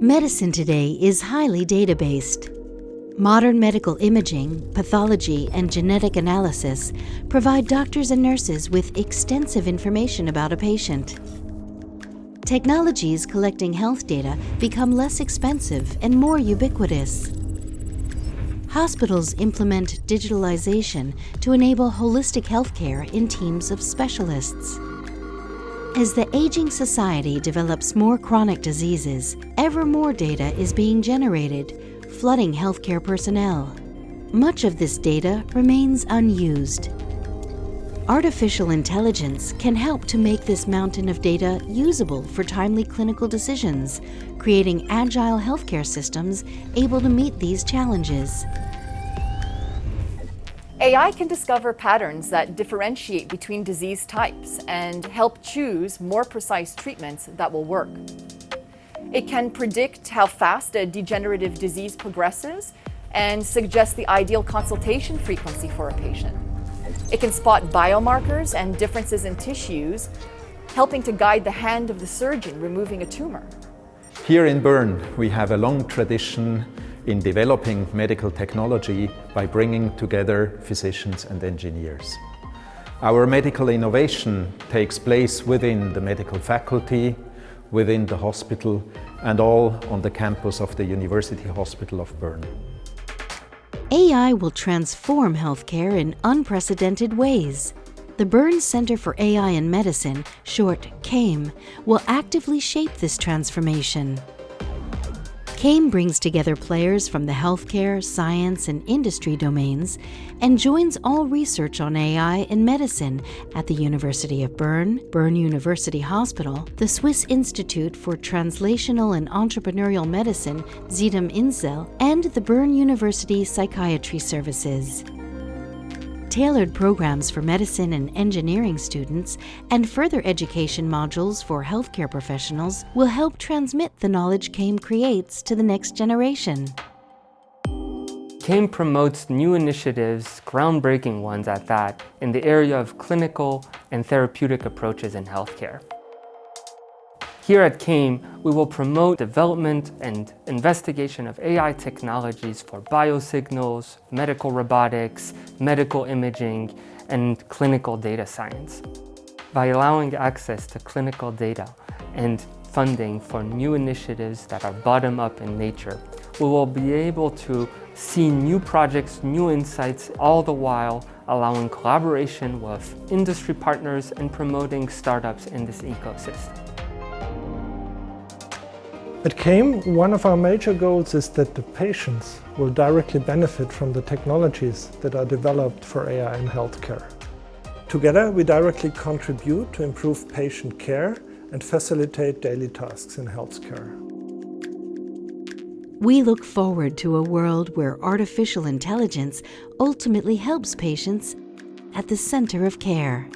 Medicine today is highly data-based. Modern medical imaging, pathology, and genetic analysis provide doctors and nurses with extensive information about a patient. Technologies collecting health data become less expensive and more ubiquitous. Hospitals implement digitalization to enable holistic healthcare in teams of specialists. As the aging society develops more chronic diseases, ever more data is being generated, flooding healthcare personnel. Much of this data remains unused. Artificial intelligence can help to make this mountain of data usable for timely clinical decisions, creating agile healthcare systems able to meet these challenges. AI can discover patterns that differentiate between disease types and help choose more precise treatments that will work. It can predict how fast a degenerative disease progresses and suggest the ideal consultation frequency for a patient. It can spot biomarkers and differences in tissues, helping to guide the hand of the surgeon removing a tumor. Here in Bern, we have a long tradition in developing medical technology by bringing together physicians and engineers. Our medical innovation takes place within the medical faculty, within the hospital and all on the campus of the University Hospital of Bern. AI will transform healthcare in unprecedented ways. The Bern Center for AI in Medicine, short CAIM, will actively shape this transformation. CAIM brings together players from the healthcare, science, and industry domains and joins all research on AI in medicine at the University of Bern, Bern University Hospital, the Swiss Institute for Translational and Entrepreneurial Medicine, Sitem Insel, and the Bern University Psychiatry Services tailored programs for medicine and engineering students, and further education modules for healthcare professionals will help transmit the knowledge CAIM creates to the next generation. CAIM promotes new initiatives, groundbreaking ones at that, in the area of clinical and therapeutic approaches in healthcare. Here at CAIM, we will promote development and investigation of AI technologies for biosignals, medical robotics, medical imaging, and clinical data science. By allowing access to clinical data and funding for new initiatives that are bottom-up in nature, we will be able to see new projects, new insights, all the while allowing collaboration with industry partners and promoting startups in this ecosystem. At CAIM, one of our major goals is that the patients will directly benefit from the technologies that are developed for AI in healthcare. Together, we directly contribute to improve patient care and facilitate daily tasks in healthcare. We look forward to a world where artificial intelligence ultimately helps patients at the center of care.